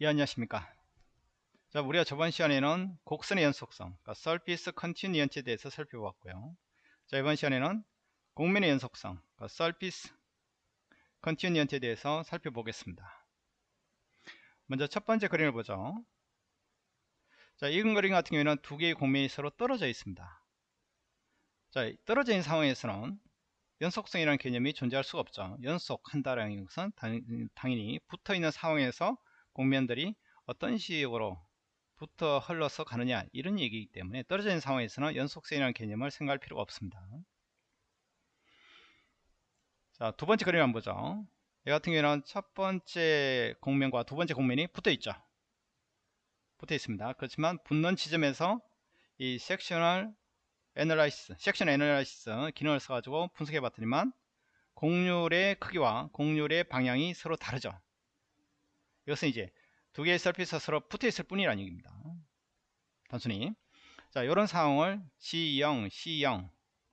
예 안녕하십니까? 자 우리가 저번 시간에는 곡선의 연속성 그러니까 Surface Continuity에 대해서 살펴보았고요. 자 이번 시간에는 곡면의 연속성 그러니까 Surface Continuity에 대해서 살펴보겠습니다. 먼저 첫 번째 그림을 보죠. 자이 그림 같은 경우에는 두 개의 곡면이 서로 떨어져 있습니다. 자 떨어져 있는 상황에서는 연속성이라는 개념이 존재할 수가 없죠. 연속한다라는 것은 당연히 붙어있는 상황에서 곡면들이 어떤 식으로 붙어 흘러서 가느냐 이런 얘기이기 때문에 떨어져 있는 상황에서는 연속성이라는 개념을 생각할 필요가 없습니다. 자 두번째 그림 한번 보죠. 이 같은 경우에는 첫 번째 곡면과 두 번째 곡면이 붙어 있죠. 붙어 있습니다. 그렇지만 붙는 지점에서 이 sectional analysis section analysis 기능을 써가지고 분석해 봤더니만 곡률의 크기와 곡률의 방향이 서로 다르죠 이것은 이제 두 개의 surface가 서로 붙어 있을 뿐이라는 얘기입니다. 단순히 자 이런 상황을 C0, C0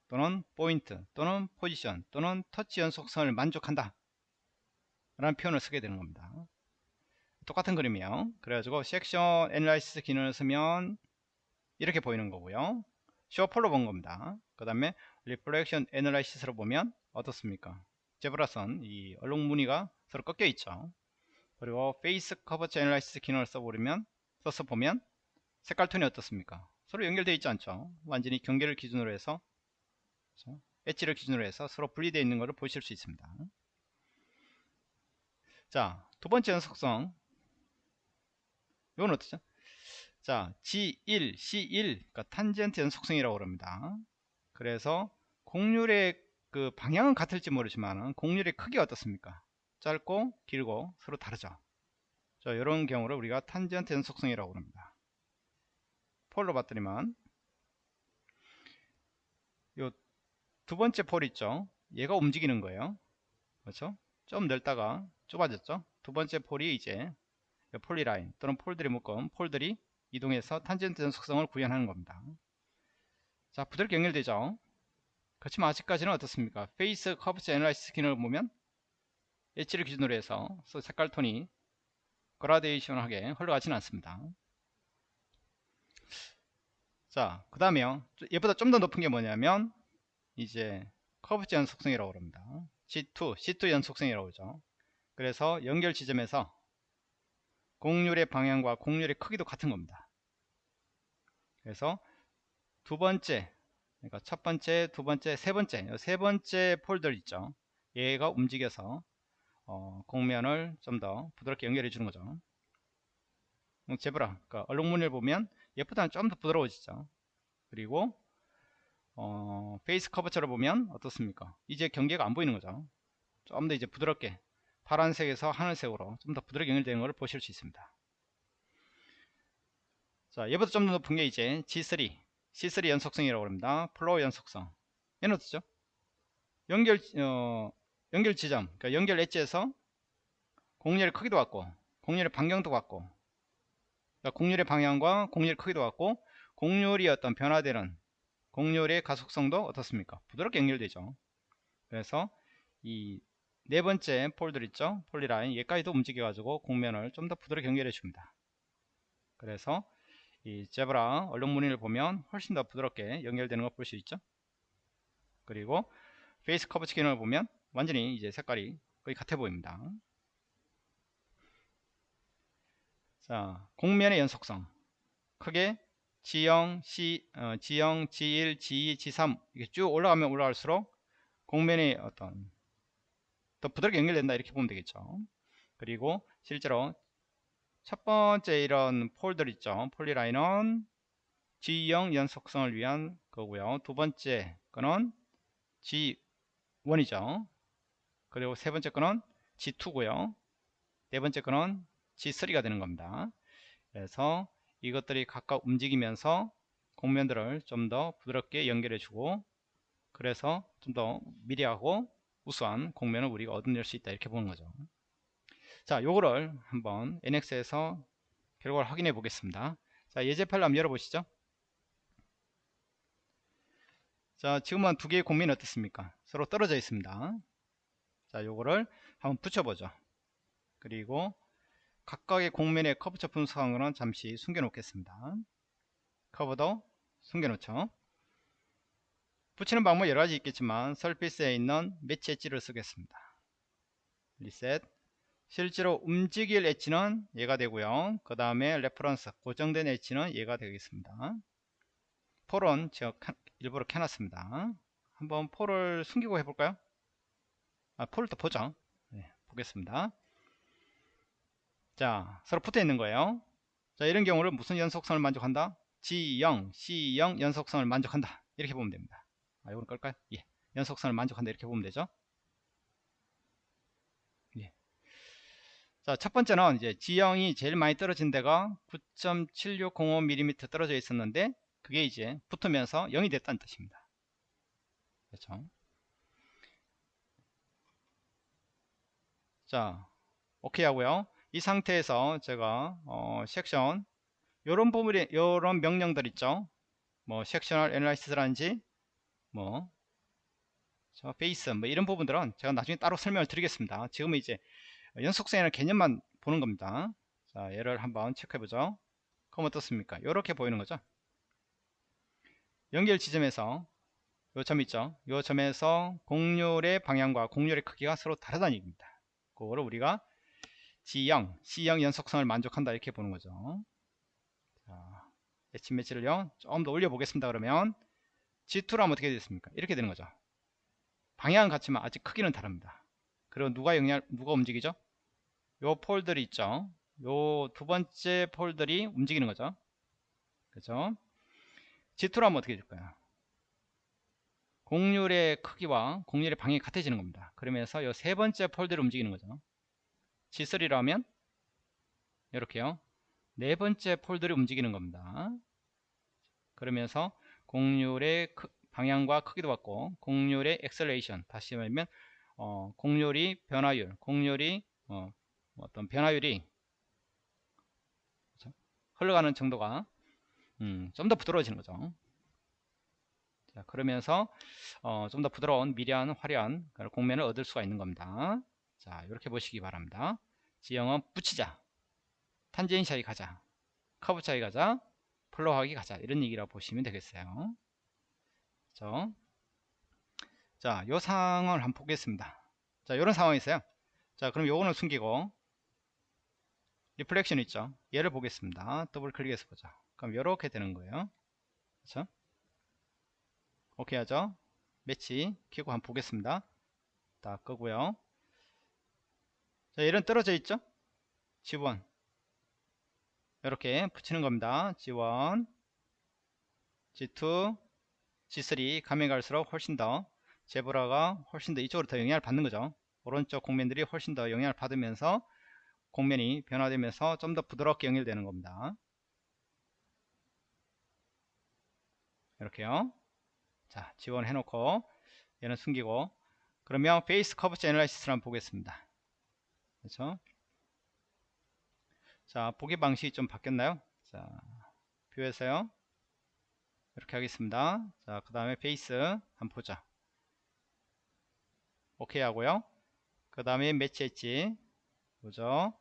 또는 포인트 또는 포지션 또는 터치 연속성을 만족한다 라는 표현을 쓰게 되는 겁니다. 똑같은 그림이에요. 그래가지고 section analysis 기능을 쓰면 이렇게 보이는 거고요. show pole로 본 겁니다. 그 다음에 reflection analysis로 보면 어떻습니까? zebra선 이 얼룩무늬가 서로 꺾여 있죠. 그리고 face curvature analysis 기능을 써보면 써서 보면 색깔 톤이 어떻습니까? 서로 연결되어 있지 않죠. 완전히 경계를 기준으로 해서 그렇죠? 엣지를 기준으로 해서 서로 분리되어 있는 것을 보실 수 있습니다. 자 두번째 연속성. 이건 어떻죠? 자 G1, C1 그러니까 탄젠트 연속성이라고 합니다. 그래서 곡률의 그 방향은 같을지 모르지만 곡률의 크기가 어떻습니까 짧고 길고 서로 다르죠. 자 이런 경우를 우리가 탄젠트 연속성이라고 합니다. 폴로 봤더니만. 요 두 번째 폴 있죠? 얘가 움직이는 거예요. 그렇죠? 좀 넓다가 좁아졌죠? 두 번째 pole이 이제 polyline 또는 pole들이 묶음 pole들이 이동해서 탄젠트 연속성을 구현하는 겁니다. 자 부드럽게 연결되죠? 그렇지만 아직까지는 어떻습니까? face curvature analysis 기능을 보면 엣지를 기준으로 해서 색깔 톤이 그라데이션하게 흘러가지는 않습니다. 자, 그 다음에요. 얘보다 좀 더 높은 게 뭐냐면 이제 커브지 연속성이라고 합니다. C2, C2 연속성이라고 그러죠. 그래서 연결 지점에서 공률의 방향과 공률의 크기도 같은 겁니다. 그래서 두 번째, 그러니까 첫 번째, 두 번째, 세 번째, 세 번째 폴더 있죠. 얘가 움직여서 어, 곡면을 좀 더 부드럽게 연결해 주는 거죠. 제브라. 그러니까 얼룩무늬를 보면 얘보다는 좀 더 부드러워지죠. 그리고 어, face curvature를 보면 어떻습니까? 이제 경계가 안 보이는 거죠. 좀 더 이제 부드럽게 파란색에서 하늘색으로 좀 더 부드럽게 연결되는 것을 보실 수 있습니다. 자 얘보다 좀 더 높은 게 이제 G3 C3 연속성이라고 합니다. flow 연속성. 얘는 어떻죠? 연결 어, 연결 지점, 그러니까 연결 edge에서 공률의 크기도 같고 공률의 반경도 같고 그러니까 공률의 방향과 공률의 크기도 같고 공률이 어떤 변화되는 공률의 가속성도 어떻습니까? 부드럽게 연결되죠. 그래서 이 네 번째 폴들 있죠? 폴리라인 얘까지도 움직여 가지고 공면을 좀 더 부드럽게 연결해 줍니다. 그래서 이 제브라 얼룩 무늬를 보면 훨씬 더 부드럽게 연결되는 걸 볼 수 있죠. 그리고 face curvature 기능을 보면 완전히 이제 색깔이 거의 같아 보입니다. 자, 곡면의 연속성. 크게 G0, C, 어, G0, G1, G2, G3 이렇게 쭉 올라가면 올라갈수록 곡면의 어떤 더 부드럽게 연결된다 이렇게 보면 되겠죠. 그리고 실제로 첫 번째 이런 pole들 있죠. polyline은 G0 연속성을 위한 거고요. 두 번째 거는 G1이죠. 그리고 세 번째 거는 G2고요. 네 번째 거는 G3가 되는 겁니다. 그래서 이것들이 각각 움직이면서 곡면들을 좀 더 부드럽게 연결해 주고 그래서 좀 더 미리하고 우수한 곡면을 우리가 얻어낼 수 있다 이렇게 보는 거죠. 자, 요거를 한번 NX에서 결과를 확인해 보겠습니다. 자, 예제 파일 한번 열어보시죠. 자, 지금은 두 개의 곡면이 어떻습니까? 서로 떨어져 있습니다. 자 요거를 한번 붙여보죠. 그리고 각각의 공면의 커브처 분석하는 잠시 숨겨 놓겠습니다. 커브도 숨겨 놓죠. 붙이는 방법 여러가지 있겠지만 설피스에 있는 매치 엣지를 쓰겠습니다. 리셋 실제로 움직일 엣지는 얘가 되고요. 그 다음에 reference 고정된 엣지는 얘가 되겠습니다. pole은 제가 일부러 켜놨습니다. 한번 pole을 숨기고 해볼까요 아또 보죠 네, 보겠습니다. 자 서로 붙어 있는 거예요. 자 이런 경우를 무슨 연속성을 만족한다? G0 C0 연속성을 만족한다. 이렇게 보면 됩니다. 아 이걸 끌까요? 예 연속성을 만족한다. 이렇게 보면 되죠? 예. 자첫 번째는 이제 G형이 제일 많이 떨어진 데가 9.7605mm 떨어져 있었는데 그게 이제 붙으면서 0이 됐다는 뜻입니다. 그렇죠 자 오케이 하고요. 이 상태에서 제가 어, 섹션 요런 부분이 요런 명령들 있죠? 뭐 섹셔널 애널라이시스라든지 뭐 저 베이스 뭐 이런 부분들은 제가 나중에 따로 설명을 드리겠습니다. 지금은 이제 연속성이라는 개념만 보는 겁니다. 자 얘를 한번 체크해 보죠. 그럼 어떻습니까? 이렇게 보이는 거죠? 연결 지점에서 요 점 있죠? 요 점에서 공률의 방향과 공률의 크기가 서로 다르다는 얘기입니다 그거를 우리가 G0, C0 연속성을 만족한다 이렇게 보는 거죠. 자, H 매치를요 좀 더 올려 보겠습니다. 그러면 G2라면 어떻게 되겠습니까? 이렇게 되는 거죠. 방향은 같지만 아직 크기는 다릅니다. 그리고 누가 영향 누가 움직이죠? 요 폴들이 있죠. 요 두 번째 폴들이 움직이는 거죠. 그죠? G2라면 어떻게 될까요? 공률의 크기와 공률의 방향이 같아지는 겁니다. 그러면서 요세 번째 폴들이 움직이는 거죠. G3라면 이렇게요 네 번째 pole들이 움직이는 겁니다 그러면서 곡률의 방향과 크기도 같고 곡률의 acceleration 다시 말하면 어, 곡률이 변화율 곡률이 어, 어떤 변화율이 그렇죠? 흘러가는 정도가 음, 좀 더 부드러워지는 거죠 자, 그러면서 어, 좀 더 부드러운 미려한 화려한 곡면을 얻을 수가 있는 겁니다 자 이렇게 보시기 바랍니다 지형은 붙이자 탄젠트하게 가자 커브 차이 가자 flow하게 가자 이런 얘기라고 보시면 되겠어요 그렇죠? 자, 요 상황을 한번 보겠습니다. 자, 요런 상황이 있어요. 자, 그럼 요거는 숨기고 reflection 있죠. 얘를 보겠습니다. 더블 클릭해서 보자. 그럼 요렇게 되는 거예요. 그렇죠? 오케이 하죠? 매치 키고 한번 보겠습니다. 딱 끄고요. 자, 얘는 떨어져 있죠? G1 이렇게 붙이는 겁니다. G1 G2 G3 가면 갈수록 훨씬 더 제브라가 훨씬 더 이쪽으로 더 영향을 받는 거죠. 오른쪽 공면들이 훨씬 더 영향을 받으면서 공면이 변화되면서 좀 더 부드럽게 연결되는 겁니다. 이렇게요. 자, G1 해 놓고 얘는 숨기고 그러면 face curvature analysis를 한번 보겠습니다. 그렇죠? 자, 보기 방식이 좀 바뀌었나요? 자, view에서요. 이렇게 하겠습니다. 자, 그 다음에 베이스 한번 보자. 오케이 하고요. 그 다음에 match edge 보죠.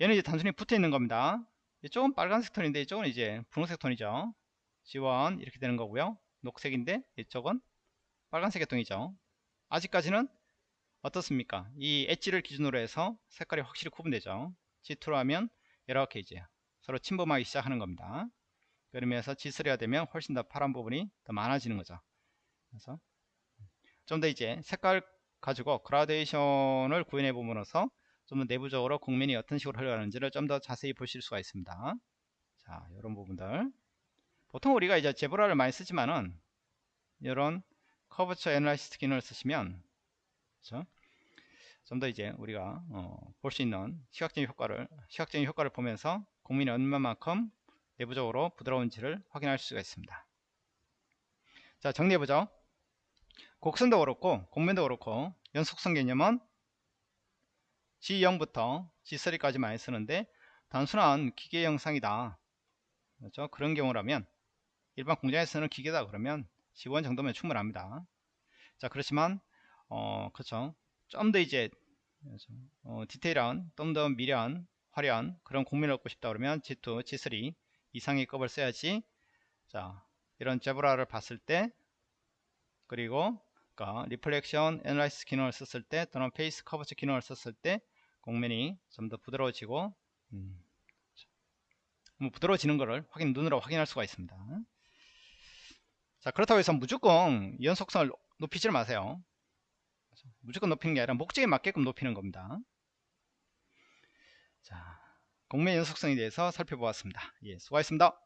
얘는 이제 단순히 붙어 있는 겁니다. 이쪽은 빨간색 톤인데 이쪽은 이제 분홍색 톤이죠. 지원 이렇게 되는 거고요. 녹색인데 이쪽은 빨간색의 톤이죠. 아직까지는 어떻습니까? 이 엣지를 기준으로 해서 색깔이 확실히 구분되죠. G2로 하면 이렇게 이제 서로 침범하기 시작하는 겁니다. 그러면서 G3가 되면 훨씬 더 파란 부분이 더 많아지는 거죠. 그래서 좀 더 이제 색깔 가지고 그라데이션을 구현해 보면서 좀 더 내부적으로 국면이 어떤 식으로 흘러가는지를 좀 더 자세히 보실 수가 있습니다. 자, 이런 부분들. 보통 우리가 이제 제브라를 많이 쓰지만은 이런 커브처 애널라이시스 기능을 쓰시면 그렇죠? 좀 더 이제 우리가 어, 볼 수 있는 시각적인 효과를 시각적인 효과를 보면서 공민이 얼마만큼 내부적으로 부드러운지를 확인할 수가 있습니다. 자 정리해보죠. 곡선도 그렇고 공면도 그렇고 연속성 개념은 G0부터 G3까지 많이 쓰는데 단순한 기계 영상이다. 그렇죠? 그런 경우라면 일반 공장에서는 기계다 그러면 G1 정도면 충분합니다. 자 그렇지만 어, 그쵸. 좀더 이제, 어, 디테일한, 좀 더 미려한 화려한 그런 곡면을 얻고 싶다 그러면 G2, G3 이상의 급을 써야지 자 이런 zebra를 봤을 때 그리고 그러니까 reflection analysis 기능을 썼을 때 또는 face curvature 기능을 썼을 때 곡면이 좀 더 부드러워지고 음, 뭐 부드러워지는 것을 확인 눈으로 확인할 수가 있습니다 자 그렇다고 해서 무조건 연속성을 높이지 마세요. 무조건 높이는 게 아니라 목적에 맞게끔 높이는 겁니다. 자 곡면 연속성에 대해서 살펴보았습니다. 예 수고하셨습니다